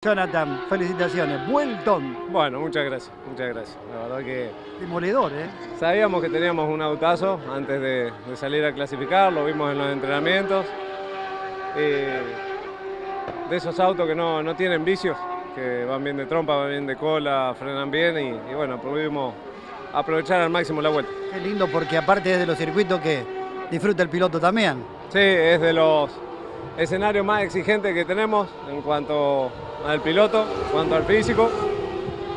Jonathan, felicitaciones. Vuelton. Bueno, muchas gracias, muchas gracias. La verdad que Demoledor, ¿eh? sabíamos que teníamos un autazo antes de, de salir a clasificar, lo vimos en los entrenamientos. Eh, de esos autos que no, no tienen vicios, que van bien de trompa, van bien de cola, frenan bien y, y bueno, pudimos aprovechar al máximo la vuelta. Qué lindo porque aparte es de los circuitos que disfruta el piloto también. Sí, es de los escenarios más exigentes que tenemos en cuanto al piloto, en cuanto al físico.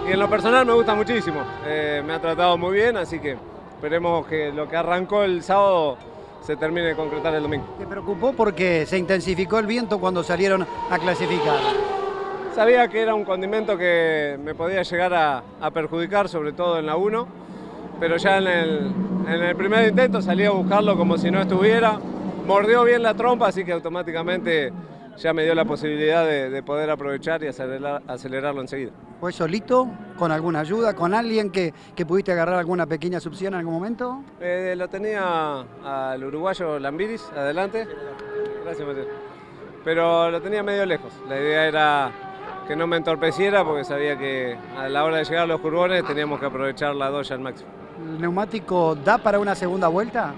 Y en lo personal me gusta muchísimo. Eh, me ha tratado muy bien, así que esperemos que lo que arrancó el sábado se termine de concretar el domingo. ¿Te preocupó porque se intensificó el viento cuando salieron a clasificar? Sabía que era un condimento que me podía llegar a, a perjudicar, sobre todo en la 1, pero ya en el, en el primer intento salí a buscarlo como si no estuviera. Mordió bien la trompa, así que automáticamente ya me dio la posibilidad de, de poder aprovechar y acelerar, acelerarlo enseguida. ¿Fue solito? ¿Con alguna ayuda? ¿Con alguien que, que pudiste agarrar alguna pequeña succión en algún momento? Eh, lo tenía al uruguayo Lambiris adelante. Gracias, Mateo. Pero lo tenía medio lejos. La idea era que no me entorpeciera porque sabía que a la hora de llegar a los curbones teníamos que aprovechar la doya al máximo. ¿El neumático da para una segunda vuelta?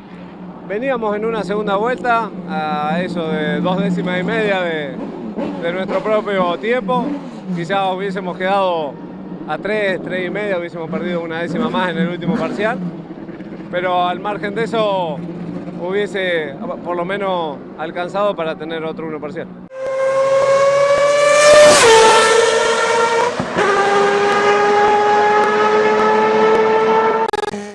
Veníamos en una segunda vuelta a eso de dos décimas y media de, nuestro propio tiempo. Quizás hubiésemos quedado a tres, tres y media, hubiésemos perdido una décima más en el último parcial. Pero al margen de eso hubiese por lo menos alcanzado para tener otro uno parcial.